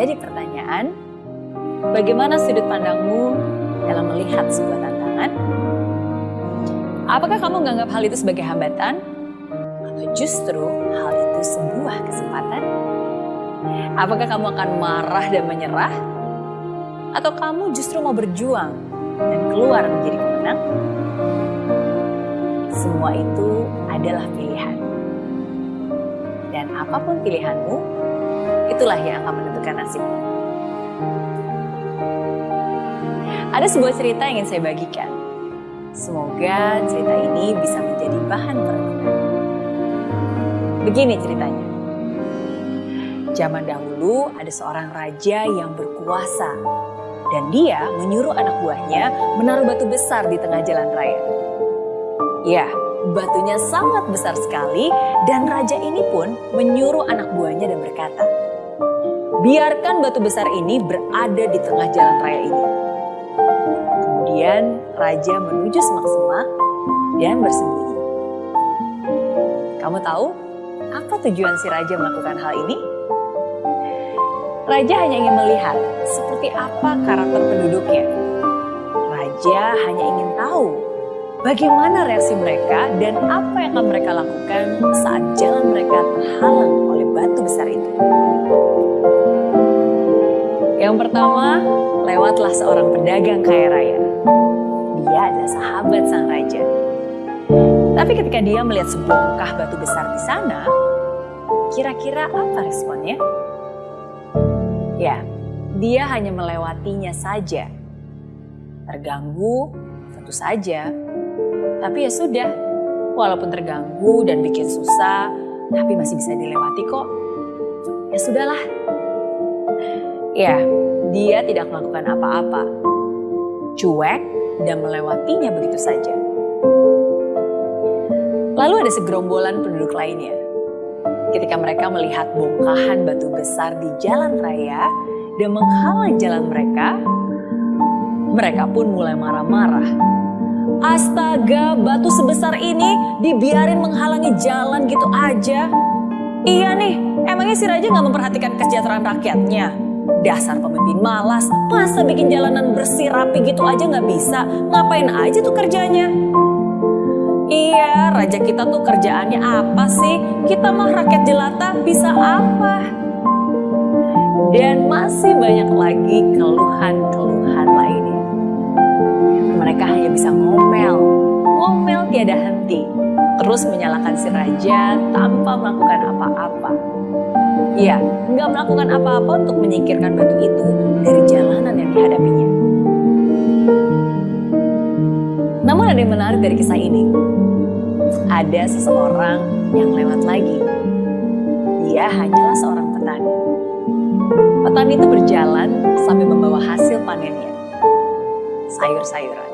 jadi pertanyaan, bagaimana sudut pandangmu dalam melihat sebuah tantangan? Apakah kamu menganggap hal itu sebagai hambatan? Atau justru hal itu sebuah kesempatan? Apakah kamu akan marah dan menyerah? Atau kamu justru mau berjuang dan keluar menjadi pemenang? Semua itu adalah pilihan. Dan apa pun pilihanmu, itulah yang akan menentukan nasibmu. Ada sebuah cerita yang ingin saya bagikan. Semoga cerita ini bisa menjadi bahan perenungan. Begini ceritanya. Zaman dahulu ada seorang raja yang berkuasa dan dia menyuruh anak buahnya menaruh batu besar di tengah jalan raya. Ya, batunya sangat besar sekali dan raja ini pun menyuruh anak buahnya dan berkata, biarkan batu besar ini berada di tengah jalan raya ini. Kemudian raja menuju semak-semak dan bersembunyi. Kamu tahu apa tujuan si raja melakukan hal ini? Raja hanya ingin melihat seperti apa karakter penduduknya. Raja hanya ingin tahu bagaimana reaksi mereka dan apa yang akan mereka lakukan saat jalan mereka terhalang Yang pertama, lewatlah seorang pedagang kaya raya. Dia adalah sahabat sang raja. Tapi ketika dia melihat sebongkah batu besar di sana, kira-kira apa responnya? Ya, dia hanya melewatinya saja. Terganggu, tentu saja. Tapi ya sudah, walaupun terganggu dan bikin susah, tapi masih bisa dilewati kok. Ya sudahlah. Ya, dia tidak melakukan apa-apa. Cuek dan melewatinya begitu saja. Lalu ada segerombolan penduduk lainnya ketika mereka melihat bongkahan batu besar di jalan raya dan menghalang jalan mereka, mereka pun mulai marah-marah. Astaga, batu sebesar ini dibiarin menghalangi jalan gitu aja. Iya nih, emangnya si Raja nggak memperhatikan kesejahteraan rakyatnya? Dasar pemimpin malas, masa bikin jalanan bersih rapi gitu aja nggak bisa? Ngapain aja tuh kerjanya? Iya, raja kita tuh kerjaannya apa sih? Kita mah rakyat jelata bisa apa? Dan masih banyak lagi keluhan-keluhan lainnya. Mereka hanya bisa ngomel, ngomel tiada henti. Terus menyalahkan si raja tanpa melakukan apa-apa. Iya, nggak melakukan apa-apa untuk menyingkirkan batu itu dari jalanan yang dihadapinya. Namun ada yang menarik dari kisah ini. Ada seseorang yang lewat lagi. Dia hanyalah seorang petani. Petani itu berjalan sambil membawa hasil panennya. Sayur-sayuran.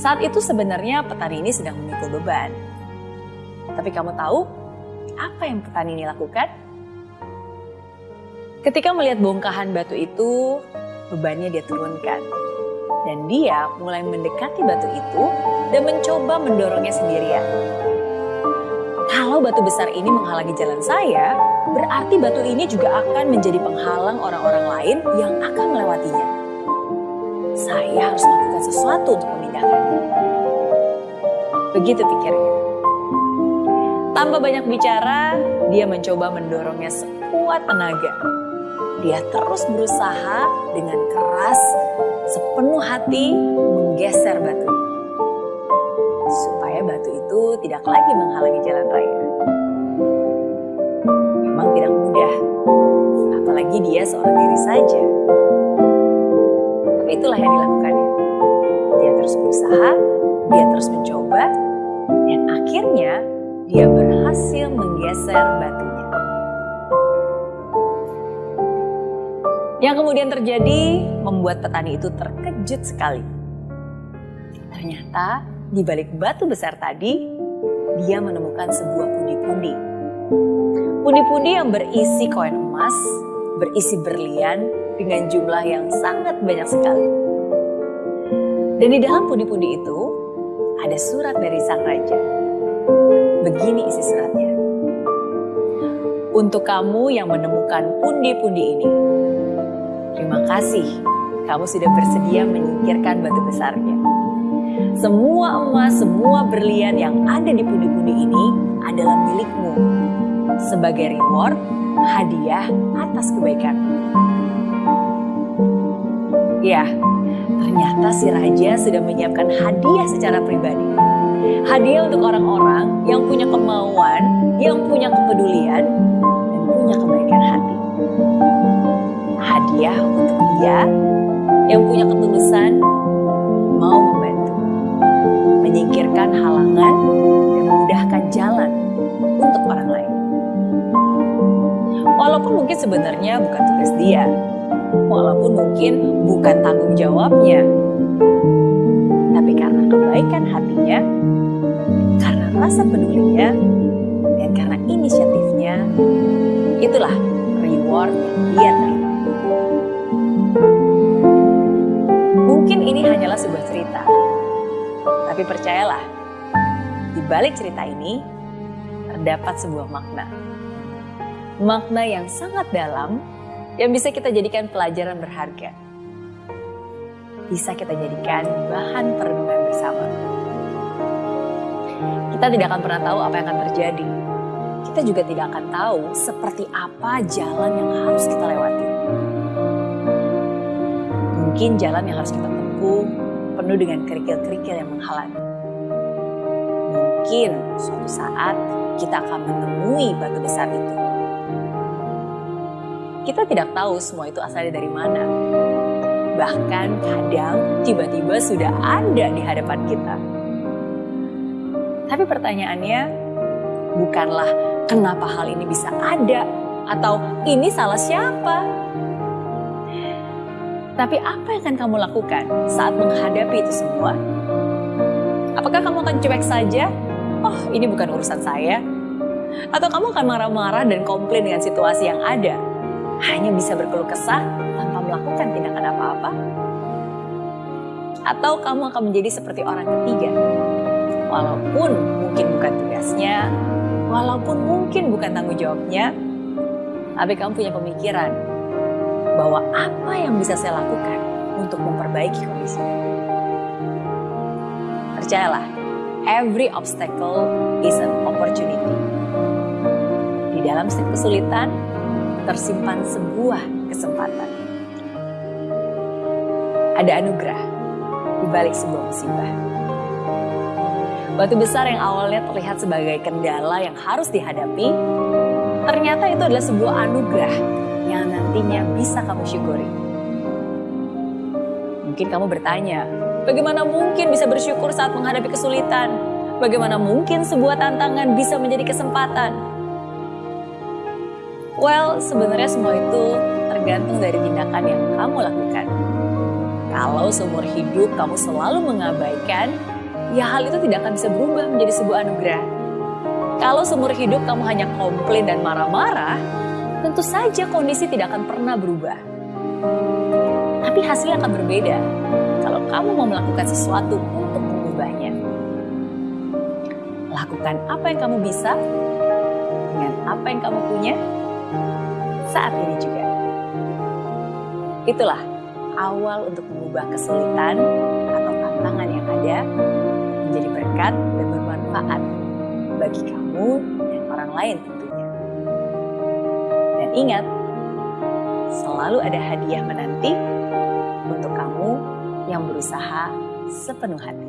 Saat itu sebenarnya petani ini sedang memikul beban. Tapi kamu tahu apa yang petani ini lakukan? Ketika melihat bongkahan batu itu, bebannya dia turunkan dan dia mulai mendekati batu itu dan mencoba mendorongnya sendirian. Kalau batu besar ini menghalangi jalan saya, berarti batu ini juga akan menjadi penghalang orang-orang lain yang akan melewatinya. Saya harus melakukan sesuatu untuk memindahkannya. Begitu pikirnya. Tanpa banyak bicara, dia mencoba mendorongnya sekuat tenaga. Dia terus berusaha dengan keras sepenuh hati menggeser batu supaya batu itu tidak lagi menghalangi jalan raya. Memang tidak mudah, apalagi dia seorang diri saja. Tapi itulah yang dilakukannya. Dia terus berusaha, dia terus mencoba, dan akhirnya dia berhasil menggeser batunya. Yang kemudian terjadi membuat petani itu terkejut sekali. Ternyata di balik batu besar tadi, dia menemukan sebuah pundi-pundi. Pundi-pundi yang berisi koin emas, berisi berlian dengan jumlah yang sangat banyak sekali. Dan di dalam pundi-pundi itu ada surat dari sang raja. Begini isi suratnya. Untuk kamu yang menemukan pundi-pundi ini, terima kasih kamu sudah bersedia menyingkirkan batu besarnya. Semua emas, semua berlian yang ada di pundi-pundi ini adalah milikmu sebagai reward, hadiah atas kebaikan. Ya, ternyata si raja sudah menyiapkan hadiah secara pribadi. Hadiah untuk orang-orang yang punya kemauan, yang punya kepedulian, dan punya kebaikan hati. Hadiah untuk dia yang punya ketulusan mau membantu, menyingkirkan halangan dan memudahkan jalan untuk orang lain. Walaupun mungkin sebenarnya bukan tugas dia, walaupun mungkin bukan tanggung jawabnya. Tapi karena kebaikan hatinya, karena rasa pedulinya, dan karena inisiatifnya, itulah reward yang dia terima. Mungkin ini hanyalah sebuah cerita, tapi percayalah, di balik cerita ini terdapat sebuah makna. Makna yang sangat dalam yang bisa kita jadikan pelajaran berharga. Bisa kita jadikan bahan perenungan bersama. Kita tidak akan pernah tahu apa yang akan terjadi. Kita juga tidak akan tahu seperti apa jalan yang harus kita lewati. Mungkin jalan yang harus kita tempuh penuh dengan kerikil-kerikil yang menghalangi. Mungkin suatu saat kita akan menemui batu besar itu kita tidak tahu semua itu asalnya dari mana. Bahkan kadang tiba-tiba sudah ada di hadapan kita. Tapi pertanyaannya bukanlah kenapa hal ini bisa ada atau ini salah siapa. Tapi apa yang akan kamu lakukan saat menghadapi itu semua? Apakah kamu akan cuek saja? Oh, ini bukan urusan saya. Atau kamu akan marah-marah dan komplain dengan situasi yang ada? hanya bisa berkeluh kesah tanpa melakukan tindakan apa-apa? Atau kamu akan menjadi seperti orang ketiga? Walaupun mungkin bukan tugasnya, walaupun mungkin bukan tanggung jawabnya, tapi kamu punya pemikiran bahwa apa yang bisa saya lakukan untuk memperbaiki kondisi. Percayalah, every obstacle is an opportunity. Di dalam kesulitan, tersimpan sebuah kesempatan. Ada anugerah di balik sebuah musibah. Batu besar yang awalnya terlihat sebagai kendala yang harus dihadapi, ternyata itu adalah sebuah anugerah yang nantinya bisa kamu syukuri. Mungkin kamu bertanya, bagaimana mungkin bisa bersyukur saat menghadapi kesulitan? Bagaimana mungkin sebuah tantangan bisa menjadi kesempatan? Well, sebenarnya semua itu tergantung dari tindakan yang kamu lakukan. Kalau seumur hidup kamu selalu mengabaikan, ya hal itu tidak akan bisa berubah menjadi sebuah anugerah. Kalau seumur hidup kamu hanya komplain dan marah-marah, tentu saja kondisi tidak akan pernah berubah. Tapi hasilnya akan berbeda kalau kamu mau melakukan sesuatu untuk mengubahnya. Lakukan apa yang kamu bisa dengan apa yang kamu punya saat ini juga. Itulah awal untuk mengubah kesulitan atau tantangan yang ada menjadi berkat dan bermanfaat bagi kamu dan orang lain tentunya. Dan ingat, selalu ada hadiah menanti untuk kamu yang berusaha sepenuh hati.